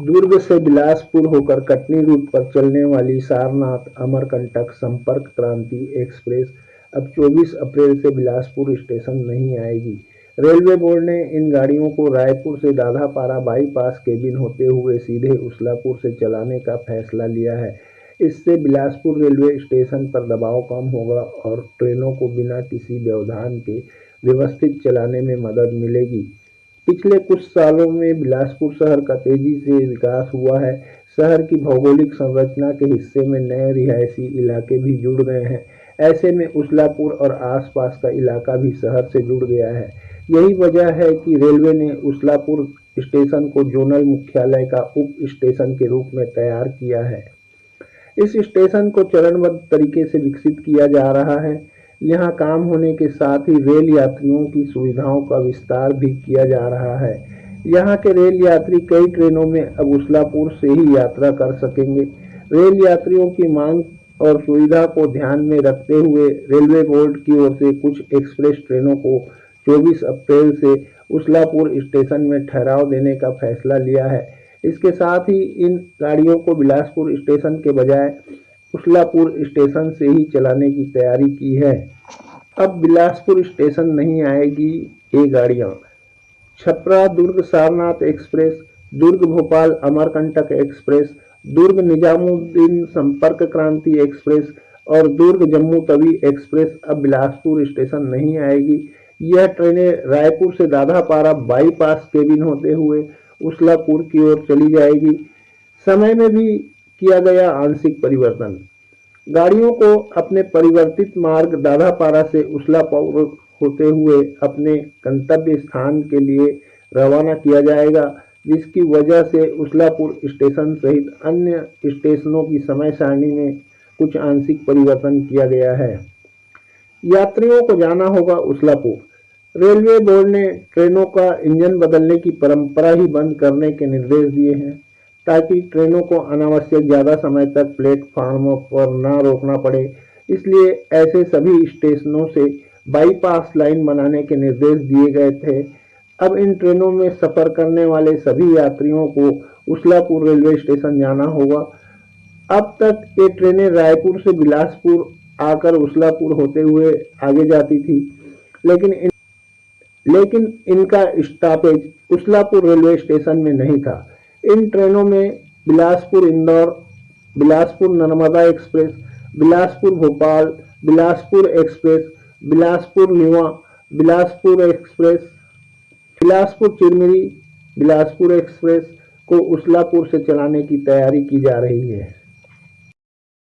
दुर्ग से बिलासपुर होकर कटनी रूट पर चलने वाली सारनाथ अमरकंटक संपर्क क्रांति एक्सप्रेस अब 24 अप्रैल से बिलासपुर स्टेशन नहीं आएगी। रेलवे बोर्ड ने इन गाड़ियों को रायपुर से दाधापारा बाईपास केबिन होते हुए सीधे उसलापुर से चलाने का फैसला लिया है। इससे बिलासपुर रेलवे स्टेशन पर दबाव कम होगा और ट्रेनों को बिना किसी व्यवधान के व्यवस्थित चलाने में मदद मिलेगी। पिछले कुछ सालों में बिलासपुर शहर का तेज़ी से विकास हुआ है। शहर की भौगोलिक संरचना के हिस्से में नए रिहायशी इलाके भी जुड़ गए हैं। ऐसे में उसलापुर और आसपास का इलाका भी शहर से जुड़ गया है। यही वजह है कि रेलवे ने उसलापुर स्टेशन को जोनल मुख्यालय का उप स्टेशन के रूप में तैयार किया है। इस स्टेशन को चरणबद्ध तरीके से विकसित किया जा रहा है। यहाँ काम होने के साथ ही रेल यात्रियों की सुविधाओं का विस्तार भी किया जा रहा है। यहाँ के रेल यात्री कई ट्रेनों में अब उसलापुर से ही यात्रा कर सकेंगे। रेल यात्रियों की मांग और सुविधा को ध्यान में रखते हुए रेलवे बोर्ड की ओर से कुछ एक्सप्रेस ट्रेनों को 24 अप्रैल से उसलापुर स्टेशन में ठहराव देने का फैसला लिया है। इसके साथ ही इन गाड़ियों को बिलासपुर स्टेशन के बजाय उसलापुर स्टेशन से ही चलाने की तैयारी की है। अब बिलासपुर स्टेशन नहीं आएगी ये गाड़ियाँ। Chhapra Durg Sarnath express, Durg Bhopal Amarkantak express, Durg Nizamuddin Sampark Kranti express और दुर्ग जम्मू तवी एक्सप्रेस अब बिलासपुर स्टेशन नहीं आएगी। यह ट्रेनें रायपुर से दाधापारा बाईपास केबिन होते हुए उसलापुर की ओर चली जाएगी। समय में भी किया गया आंशिक परिवर्तन। गाड़ियों को अपने परिवर्तित मार्ग दाधापारा से उसलापुर होते हुए अपने गंतव्य स्थान के लिए रवाना किया जाएगा, जिसकी वजह से उसलापुर स्टेशन सहित अन्य स्टेशनों की समय सारणी में कुछ आंशिक परिवर्तन किया गया है। यात्रियों को जाना होगा उसलापुर रेलवे बोर्ड ने ट्रेनों का इंजन बदलने की परंपरा ही बंद करने के निर्देश दिए हैं। ताकि ट्रेनों को अनावश्यक ज़्यादा समय तक प्लेटफार्मों पर न रोकना पड़े। इसलिए ऐसे सभी स्टेशनों से बाईपास लाइन बनाने के निर्देश दिए गए थे। अब इन ट्रेनों में सफ़र करने वाले सभी यात्रियों को उसलापुर रेलवे स्टेशन जाना होगा। अब तक ये ट्रेनें रायपुर से बिलासपुर आकर उसलापुर होते हुए आगे जाती थी। लेकिन इन, लेकिन इनका स्टॉपेज उसलापुर रेलवे स्टेशन में नहीं था। इन ट्रेनों में बिलासपुर इंदौर, बिलासपुर नर्मदा एक्सप्रेस, बिलासपुर भोपाल, बिलासपुर एक्सप्रेस, बिलासपुर लीवा बिलासपुर एक्सप्रेस, बिलासपुर चिरमिरी, बिलासपुर एक्सप्रेस को उसलापुर से चलाने की तैयारी की जा रही है।